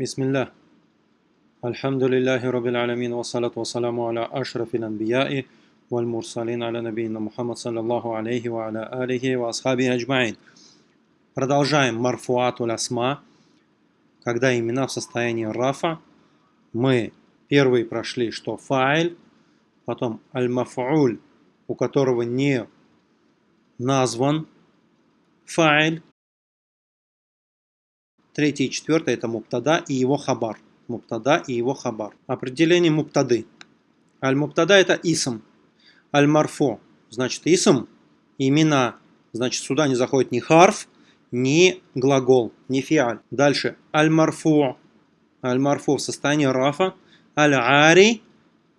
بسم الله الحمد لله رب العالمين والصلاة والسلام على أشرف الأنبياء والمرسلين على نبينا محمد صلى الله عليه وعلى آله وأصحابه أجمعين Продолжаем марфуату лясма, когда имена в состоянии рафа. Мы первый прошли, что файль, потом аль-маф'уль, у которого не назван файль, Третий и четвертый это муптада и его хабар. Муптада и его хабар. Определение муптады. Аль-муптада это исм. Аль-марфо значит исм, имена. Значит сюда не заходит ни харф, ни глагол, ни фиаль. Дальше аль-марфу. Аль-марфу в состоянии рафа. Аль-ари,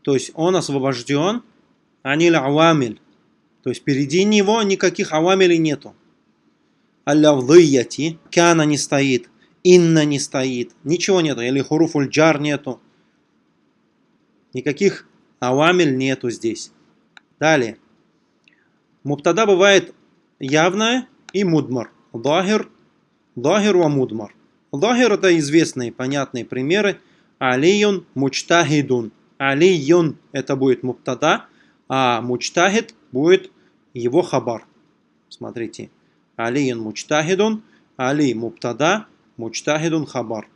то есть он освобожден. Аниль авамиль. То есть впереди него никаких авамилей нету. Аль-лавдыяти. Кяна не стоит инна не стоит, ничего нету, или хуруфуль джар нету. Никаких авамель нету здесь. Далее. Муптада бывает явная и мудмар. Дахир, дахир ва мудмар. Дахир это известные, понятные примеры. Алиюн мучтахидун. Алиюн это будет муптада, а мучтахид будет его хабар. Смотрите. Алиюн мучтахидун, али муптада, Мучтахидун хабар.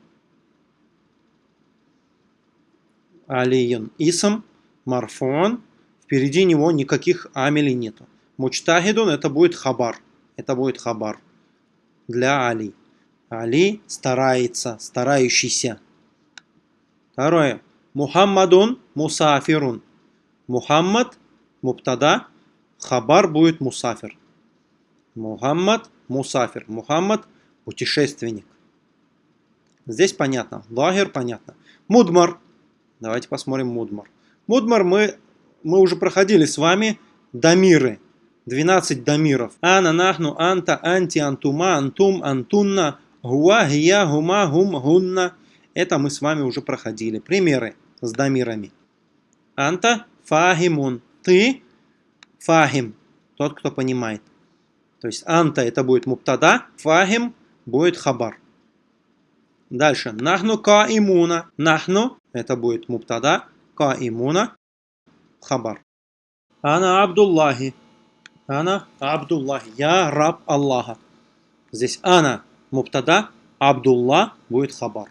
Алиюн исм, марфон. Впереди него никаких амелей нету. Мучтахидун это будет хабар. Это будет хабар. Для Али. Али старается, старающийся. Второе. Мухаммадун мусафирун. Мухаммад, муптада, хабар будет мусафир. Мухаммад, мусафир. Мухаммад, путешественник. Здесь понятно. Лагер понятно. Мудмар. Давайте посмотрим Мудмар. Мудмар мы, мы уже проходили с вами дамиры. 12 дамиров. Ана, нахну, анта, анти, антума, антум, антунна, гуа, гия, гума, гум, гунна. Это мы с вами уже проходили. Примеры с дамирами. Анта, фахимун. Ты, фахим. Тот, кто понимает. То есть анта это будет муптада, фахим будет хабар. Дальше. Нахну ка имуна. Нахну. Это будет муптада. Ка имуна. Хабар. Ана Абдуллахи. Ана Абдуллахи. Я раб Аллаха. Здесь ана муптада. Абдулла будет хабар.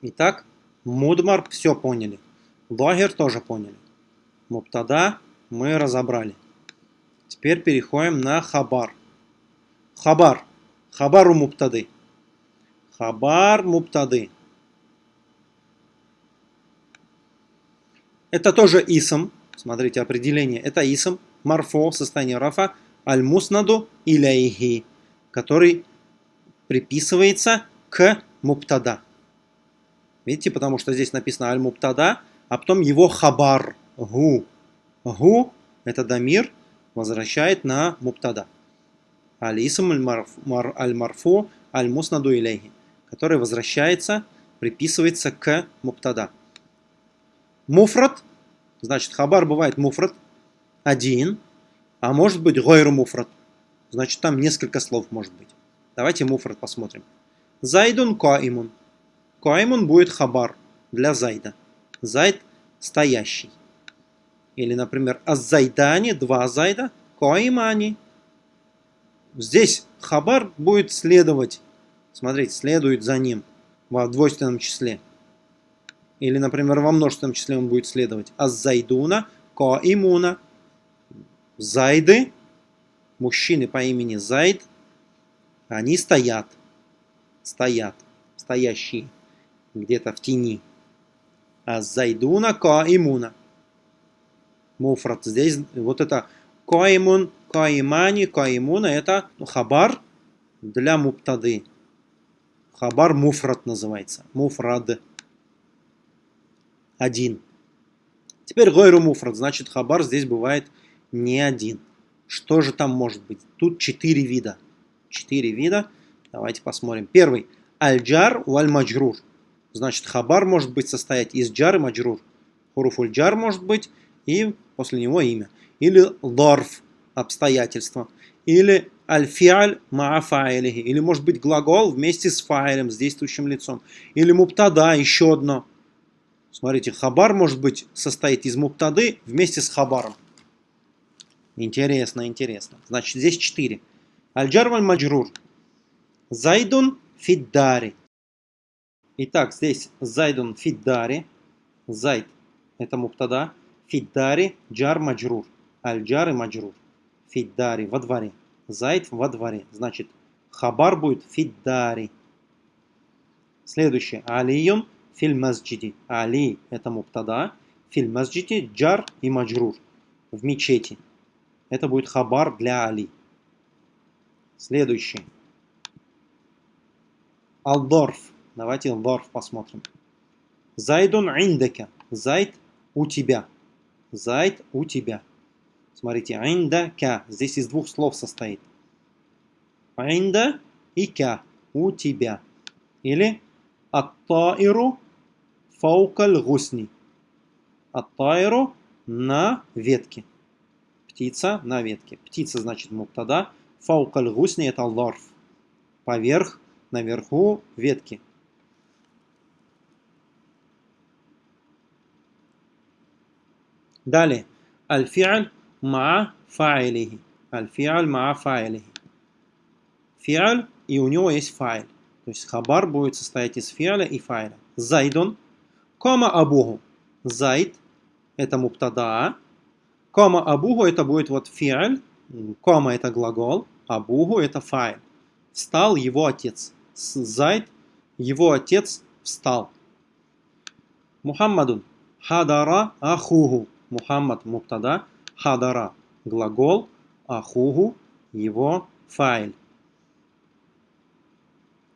Итак, мудмар все поняли. Лагер тоже поняли. Муптада мы разобрали. Теперь переходим на хабар. Хабар. Хабару муптады. Хабар муптады. Это тоже исм. Смотрите, определение. Это исм. Марфо, состояние рафа. Аль-муснаду иляйхи. Который приписывается к муптада. Видите, потому что здесь написано аль-муптада, а потом его хабар. Гу. Гу, это дамир, возвращает на муптада. Аль-исм аль-марфу аль-муснаду иляйхи который возвращается, приписывается к муптада. Муфрат, значит, хабар бывает муфрат, один, а может быть гойру муфрат. Значит, там несколько слов может быть. Давайте муфрат посмотрим. Зайдун коимун. Коимун будет хабар для зайда. Зайд стоящий. Или, например, аззайдани, два зайда, коимани. Здесь хабар будет следовать Смотрите, следует за ним в двойственном числе. Или, например, во множественном числе он будет следовать. Аззайдуна, коимуна. Зайды, мужчины по имени Зайд, они стоят. Стоят. Стоящие. Где-то в тени. Аззайдуна, коимуна. Муфрат. Здесь вот это коимун, коимани, коимуна. Это хабар для муптады. Хабар муфрат называется. Муфрад. Один. Теперь гойру муфрат. Значит, хабар здесь бывает не один. Что же там может быть? Тут четыре вида. Четыре вида. Давайте посмотрим. Первый. Аль-джар валь-маджрур. Значит, хабар может быть состоять из джар и маджрур. Хуруфуль джар может быть и после него имя. Или ларф. Обстоятельства. Или аль-фиаль ма фаилихи. Или может быть глагол вместе с фаилем, с действующим лицом. Или муптада, еще одно. Смотрите, хабар может быть состоит из муптады вместе с хабаром. Интересно, интересно. Значит, здесь четыре. Аль-джар валь-маджрур. Зайдун фиддари. Итак, здесь зайдун фиддари. Зайд – это муптада. Фиддари – джар маджрур. Аль-джар и маджрур. Фиддари – во дворе. Зайд – во дворе. Значит, хабар будет фиддари. Следующее. Алиюн филь масджиди. Али – это муптада. Филь масджиди – джар и маджрур. В мечети. Это будет хабар для Али. Следующий. Алдорф. Давайте Алдорф посмотрим. Зайдун индека. Зайд у тебя. Зайд у тебя. Смотрите, индака. Здесь из двух слов состоит. Инда и ка. У тебя. Или аттаиру фаукаль гусни. Аттаиру на ветке. Птица на ветке. Птица значит муптада. Фаукаль гусни это лорф. Поверх, наверху ветки. Далее. Аль-фиаль ма фаилихи. Аль-фиаль ма фаилихи. Фиаль, и у него есть файл. То есть хабар будет состоять из фиаля и файля. Зайдун. Кома абуху. Зайд. Это муптада. Кома абуху это будет вот фиаль. Кома это глагол. Абуху это файл. Встал его отец. Зайд. Его отец встал. Мухаммадун. Хадара ахуху. Мухаммад муптада, хадара глагол, ахугу его файл.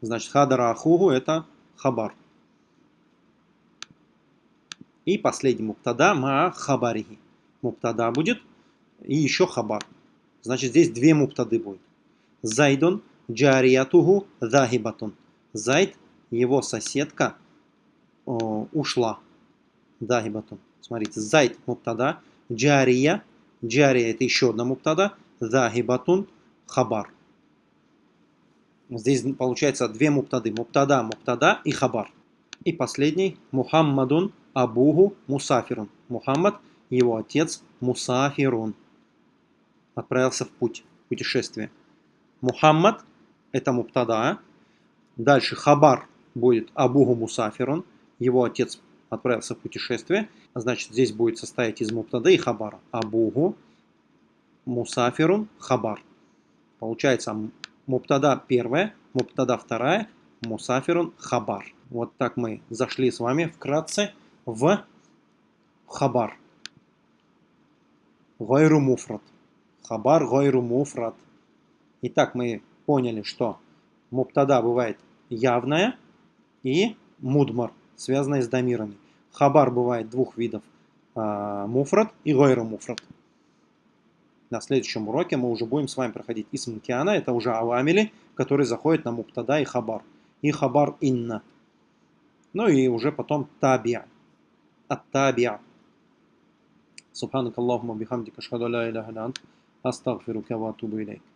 Значит, хадара ахугу это хабар. И последний муптада ма хабарихи. Муптада будет и еще хабар. Значит, здесь две муптады будет. Зайдун джариятуху захибатун. Зайд, его соседка, ушла. Захибатун. Смотрите, зайд муптада, джария, джария это еще одна муптада, захибатун хабар. Здесь получается две муптады. Муптада, муптада и хабар. И последний, Мухаммадун Абуху Мусафирун. Мухаммад, его отец Мусафирун. Отправился в путь, в путешествие. Мухаммад, это муптада. Дальше хабар будет Абуху Мусафирун. Его отец отправился в путешествие. Значит, здесь будет состоять из муптада и хабара. Абугу, мусафирун, хабар. Получается муптада первая, муптада вторая, мусафирун, хабар. Вот так мы зашли с вами вкратце в хабар. Гайру муфрат. Хабар гайру муфрат. Итак, мы поняли, что муптада бывает явная и мудмар, связанная с дамирами. Хабар бывает двух видов. А, муфрат и гойра муфрат. На следующем уроке мы уже будем с вами проходить исм киана. Это уже авамили, которые заходят на муптада и хабар. И хабар инна. Ну и уже потом табиа. Ат-табиа. سبحانك اللهم وبحمدك اشهد ان لا اله الا انت استغفرك واتوب اليك